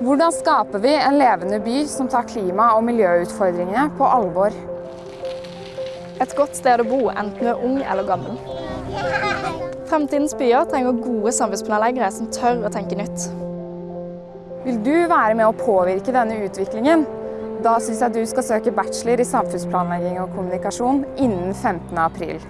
Hvordan skaper vi en levende by som tar klima- og miljøutfordringene på alvor? Et godt sted å bo, enten du er ung eller gammel. Fremtidens byer trenger gode samfunnsplanleggere som tør å tenke nytt. Vil du være med å påvirke denne utviklingen? Da syns jeg du skal søke bachelor i samfunnsplanlegging og kommunikasjon innen 15. april.